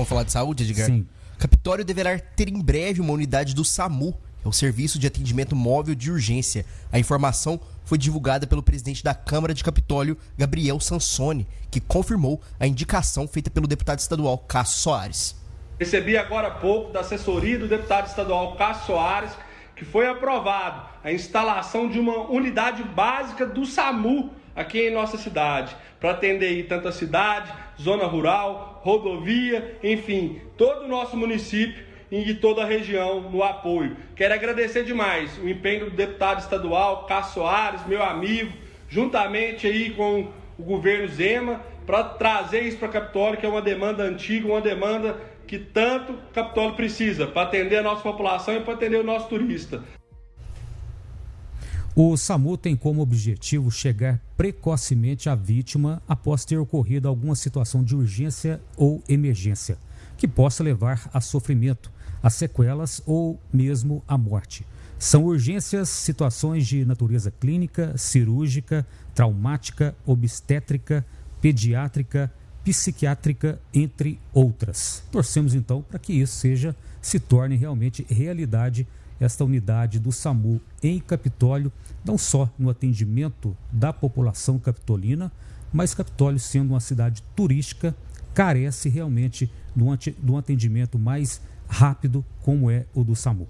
Vamos falar de saúde, Edgar? Sim. Capitólio deverá ter em breve uma unidade do SAMU, é o Serviço de Atendimento Móvel de Urgência. A informação foi divulgada pelo presidente da Câmara de Capitólio, Gabriel Sansoni, que confirmou a indicação feita pelo deputado estadual Cássio Soares. Recebi agora há pouco da assessoria do deputado estadual Cássio Soares que foi aprovado a instalação de uma unidade básica do SAMU aqui em nossa cidade, para atender tanto a cidade, zona rural, rodovia, enfim, todo o nosso município e toda a região no apoio. Quero agradecer demais o empenho do deputado estadual Cássio Soares, meu amigo, juntamente aí com o governo Zema, para trazer isso para Capitólio, que é uma demanda antiga, uma demanda que tanto Capitólio precisa para atender a nossa população e para atender o nosso turista. O SAMU tem como objetivo chegar precocemente à vítima após ter ocorrido alguma situação de urgência ou emergência, que possa levar a sofrimento, a sequelas ou mesmo à morte. São urgências, situações de natureza clínica, cirúrgica, traumática, obstétrica, pediátrica, psiquiátrica, entre outras. Torcemos então para que isso seja se torne realmente realidade esta unidade do SAMU em Capitólio, não só no atendimento da população capitolina, mas Capitólio sendo uma cidade turística, carece realmente de um atendimento mais rápido como é o do SAMU.